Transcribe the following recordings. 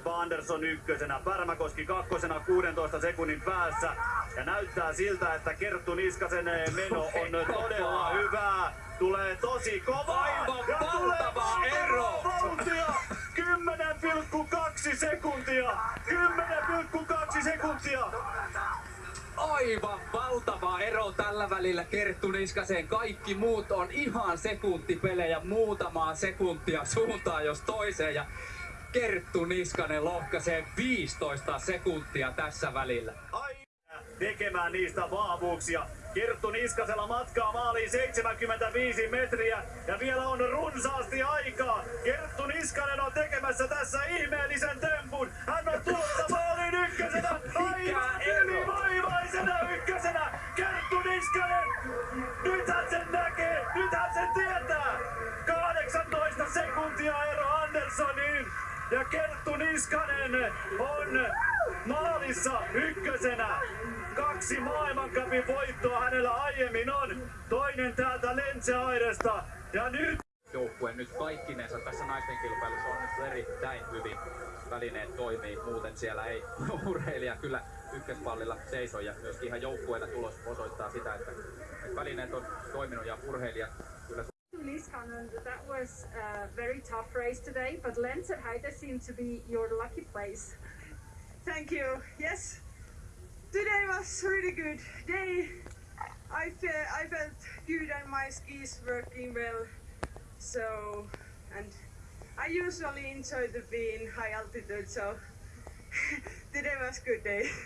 Sebba Andersson ykkösenä, Pärmäkoski kakkosena 16 sekunnin päässä. Ja näyttää siltä, että Kerttu Niskasen meno on todella hyvää. Tulee tosi kova. Aivan ja valtava ero. vauhtia. 10,2 sekuntia. 10,2 sekuntia. Aivan valtava ero tällä välillä Kerttu Niskaseen. Kaikki muut on ihan sekuntipelejä, muutamaa sekuntia suuntaan jos toiseen. Ja Kerttu Niskanen lohkaisee 15 sekuntia tässä välillä. Ai tekemään niistä vahvuuksia. Kerttu Niskasella matkaa maaliin 75 metriä ja vielä on runsaasti aikaa. Kerttu Niskanen on tekemässä tässä ihmeellisen tempun. Hän on tulossa maaliin ykkösenä. Aivan ylivoimaisena ykkösenä. Kerttu Niskanen. Nyt hän sen näkee. Nyt hän sen tietää. 18 sekuntia ero Anderssoniin. Ja Kerttu Niskanen on maalissa ykkösenä. Kaksi maailmancupin voittoa hänellä aiemmin on. Toinen täältä Lentse-Airesta. Ja nyt Joukkue nyt kaikkinensa tässä naisten kilpailussa onnistui erittäin hyvin. Välineet toimii, muuten siellä ei urheilija kyllä ykköspallilla seiso ja myöskin ihan joukkueena tulos osoittaa sitä, että, että välineet on toiminut ja urheilijat kyllä Niskanen, that was a very tough race today, but Lenzerheide seemed to be your lucky place. Thank you. Yes, today was really good day. I felt I felt good and my skis working well. So, and I usually enjoy to be in high altitude. So today was good day.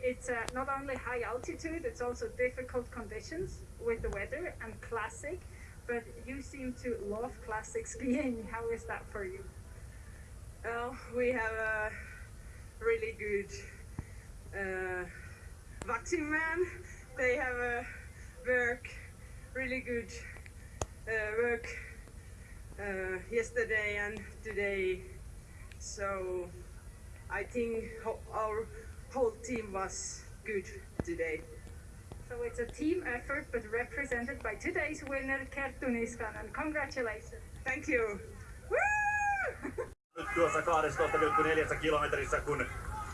It's uh, not only high altitude, it's also difficult conditions with the weather and classic, but you seem to love classic skiing. How is that for you? Well, we have a really good uh, man. They have a work really good uh, work uh, yesterday and today. So I think our whole team was good today. So it's a team effort, but represented by today's winner, Kerttu Niskanen. Congratulations. Thank you. Nyt tuossa 12,4 kilometrissä, kun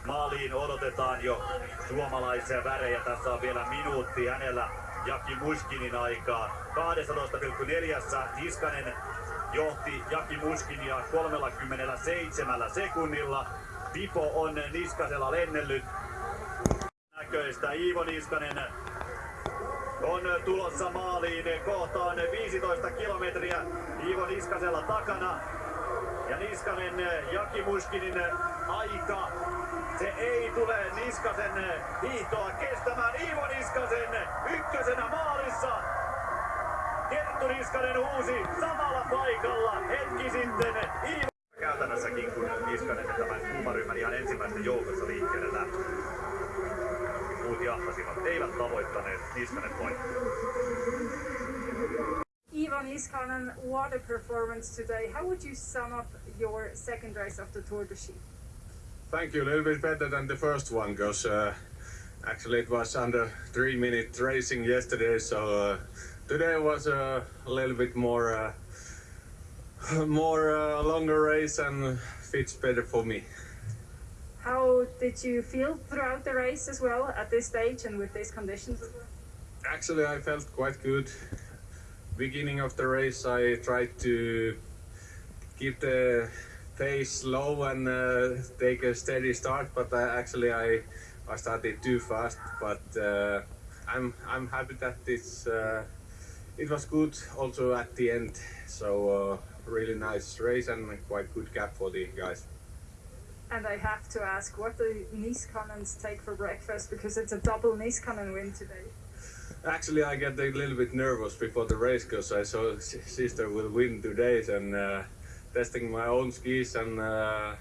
maaliin odotetaan jo suomalaisia värejä. Tässä on vielä minuutti hänellä Jaki Muskinin aikaa. 12,4 Niskanen johti Jaki Muskinia 37 sekunnilla. Pipo on Niskasella lennellyt. Näköistä Iivo Niskanen on tulossa maaliin kohtaan 15 kilometriä Iivo Niskasella takana. Ja Niskanen, Jaki Muskinin aika, se ei tule Niskasen hiihtoa kestämään. Iivo Niskasen ykkösenä maalissa. Kerttu Niskanen uusi samalla paikalla hetki sitten. Iivo Niskanen voittoa. Iivo Niskanen, what a performance today. How would you sum up your second race of the Tour de Ski? Thank you. A little bit better than the first one because uh, actually it was under three minute racing yesterday. So uh, today was uh, a little bit more, uh, more uh, longer race and fits better for me. How did you feel throughout the race as well at this stage and with these conditions? Actually, I felt quite good. Beginning of the race, I tried to keep the pace low and uh, take a steady start, but I, actually I I started too fast. But uh, I'm I'm happy that it's uh, it was good also at the end. So uh, really nice race and quite good gap for the guys. And I have to ask, what do Niskanens take for breakfast? Because it's a double Niskanen win today. Actually, I get a little bit nervous before the race because I saw sister will win today and uh, testing my own skis and uh,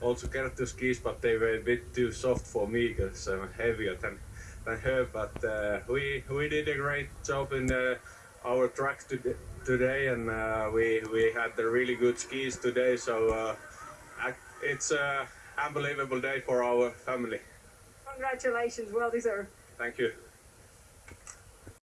also Kerttu skis, but they were a bit too soft for me because I'm heavier than, than her. But uh, we we did a great job in uh, our track to- today, and uh, we we had the really good skis today. So uh, it's a unbelievable day for our family. Congratulations, well deserved. Thank you.